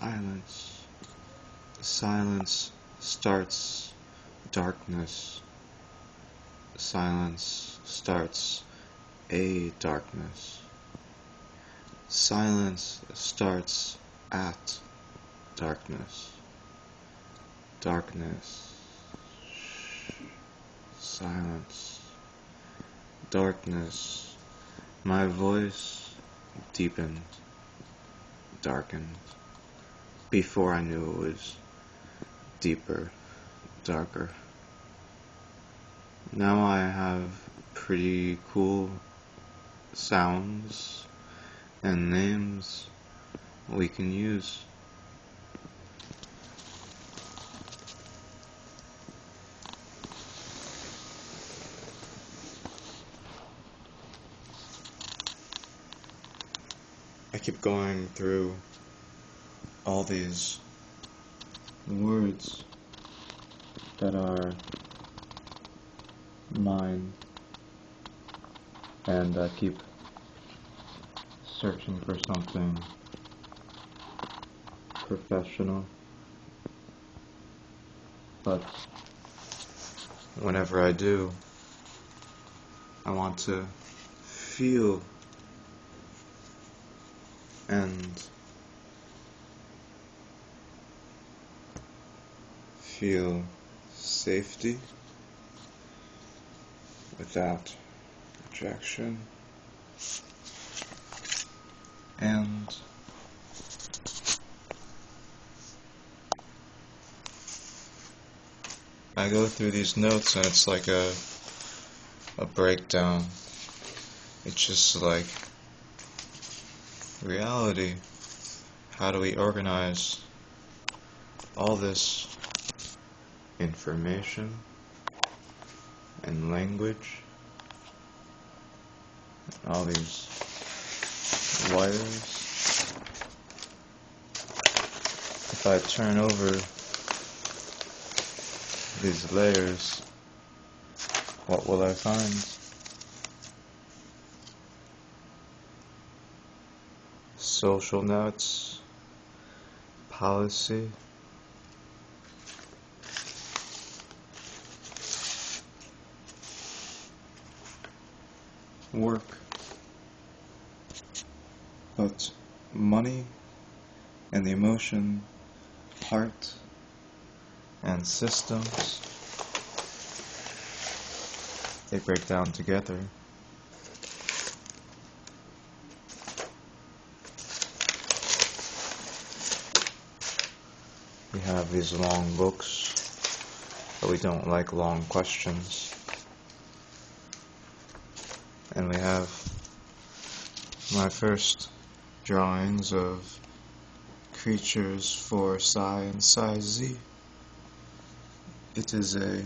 silence. Silence starts darkness. Silence starts a darkness. Silence starts at darkness. Darkness. Silence. Darkness. My voice deepened, darkened, before I knew it was deeper, darker. Now I have pretty cool sounds and names we can use. I keep going through all these words that are mine and I keep searching for something professional. But whenever I do I want to feel and feel safety without rejection and I go through these notes and it's like a a breakdown. It's just like reality. How do we organize all this information and language? All these wires. If I turn over these layers, what will I find? social notes, policy, work, but money and the emotion, heart, and systems, they break down together. We have these long books, but we don't like long questions. And we have my first drawings of creatures for psi and psi z. It is a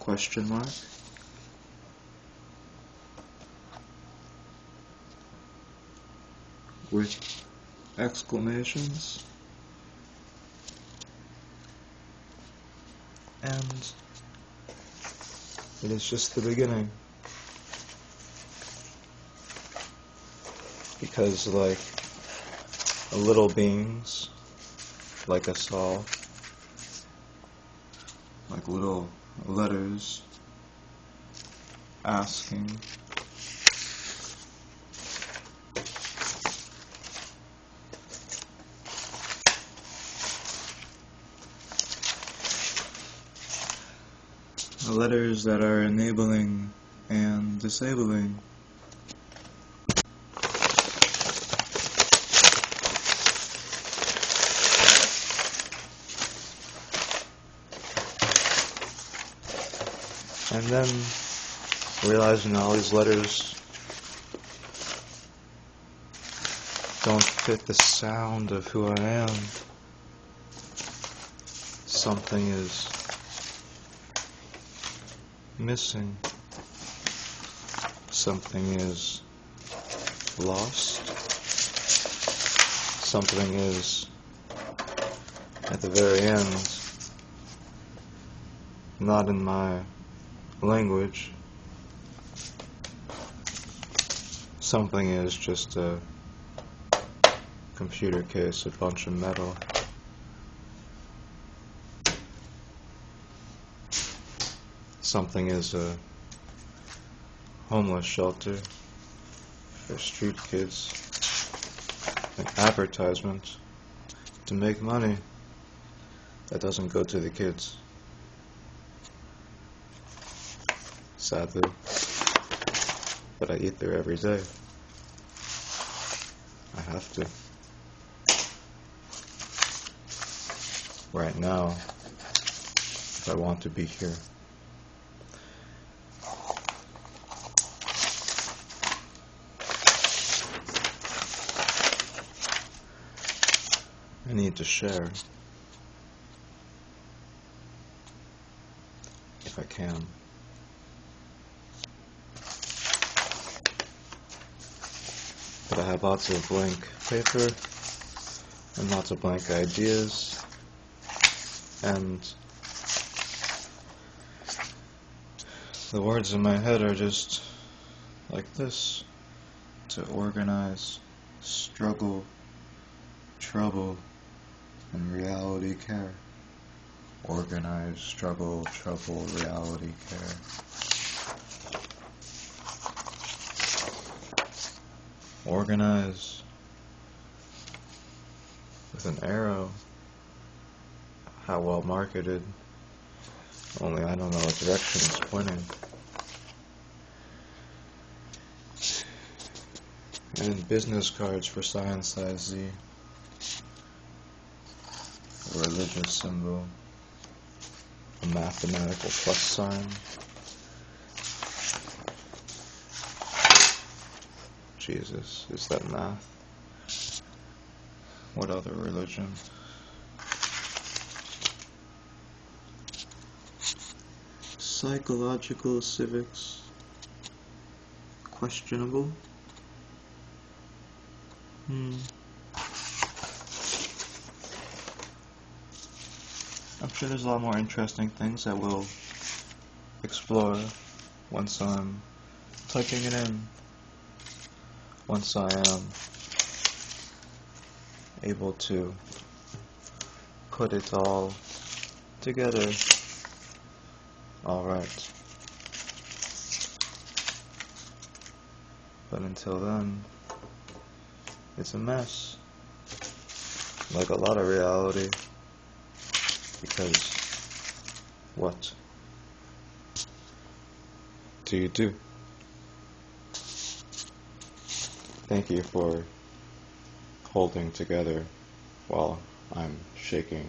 question mark. With exclamations. and it is just the beginning. Because, like, little beings, like us all, like little letters asking letters that are enabling and disabling. And then realizing all these letters don't fit the sound of who I am. Something is missing. Something is lost. Something is at the very end not in my language. Something is just a computer case, a bunch of metal. Something is a homeless shelter for street kids. An advertisement to make money that doesn't go to the kids. Sadly. But I eat there every day. I have to. Right now, if I want to be here. I need to share. If I can. But I have lots of blank paper and lots of blank ideas and the words in my head are just like this to organize, struggle, trouble, and reality care. Organize, struggle, trouble, reality care. Organize with an arrow. How well marketed. Only I don't know what direction it's pointing. And business cards for Science Size Z. A religious symbol. A mathematical plus sign. Jesus, is that math? What other religion? Psychological civics. Questionable. Hmm. I'm sure there's a lot more interesting things that we'll explore once I'm typing it in. Once I am able to put it all together. Alright. But until then, it's a mess. Like a lot of reality. Because what do you do? Thank you for holding together while I'm shaking